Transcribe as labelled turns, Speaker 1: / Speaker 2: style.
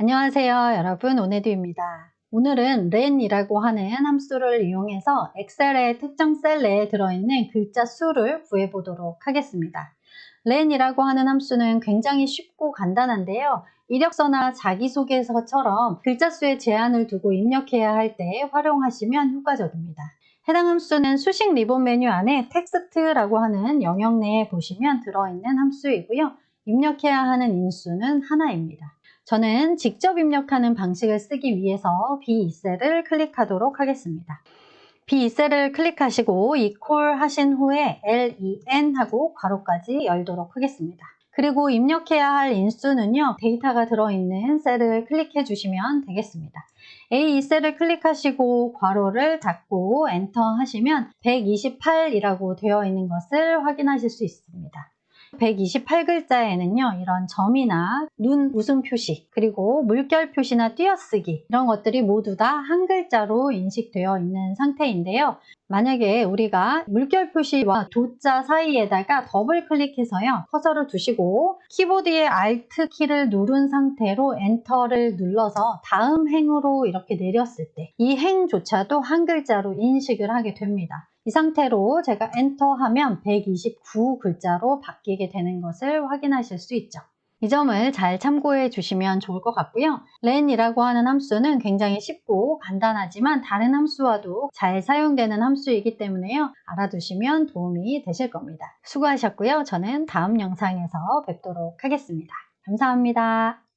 Speaker 1: 안녕하세요 여러분 오네드입니다. 오늘은 len이라고 하는 함수를 이용해서 엑셀의 특정 셀 내에 들어있는 글자 수를 구해 보도록 하겠습니다. len이라고 하는 함수는 굉장히 쉽고 간단한데요. 이력서나 자기소개서처럼 글자 수의 제한을 두고 입력해야 할 때 활용하시면 효과적입니다. 해당 함수는 수식 리본 메뉴 안에 텍스트라고 하는 영역 내에 보시면 들어있는 함수이고요. 입력해야 하는 인수는 하나입니다. 저는 직접 입력하는 방식을 쓰기 위해서 B2셀을 클릭하도록 하겠습니다. B2셀을 클릭하시고 equal 하신 후에 len 하고 괄호까지 열도록 하겠습니다. 그리고 입력해야 할 인수는요. 데이터가 들어있는 셀을 클릭해 주시면 되겠습니다. A2셀을 클릭하시고 괄호를 닫고 엔터 하시면 128이라고 되어 있는 것을 확인하실 수 있습니다. 128글자에는요 이런 점이나 눈 웃음 표시 그리고 물결 표시나 띄어쓰기 이런 것들이 모두 다 한 글자로 인식되어 있는 상태인데요. 만약에 우리가 물결 표시와 도자 사이에다가 더블 클릭해서요 커서를 두시고 키보드의 Alt 키를 누른 상태로 엔터를 눌러서 다음 행으로 이렇게 내렸을 때 이 행조차도 한 글자로 인식을 하게 됩니다. 이 상태로 제가 엔터 하면 129 글자로 바뀌 게 되는 것을 확인하실 수 있죠. 이 점을 잘 참고해 주시면 좋을 것 같고요. len이라고 하는 함수는 굉장히 쉽고 간단하지만 다른 함수와도 잘 사용되는 함수이기 때문에요. 알아두시면 도움이 되실 겁니다. 수고하셨고요. 저는 다음 영상에서 뵙도록 하겠습니다. 감사합니다.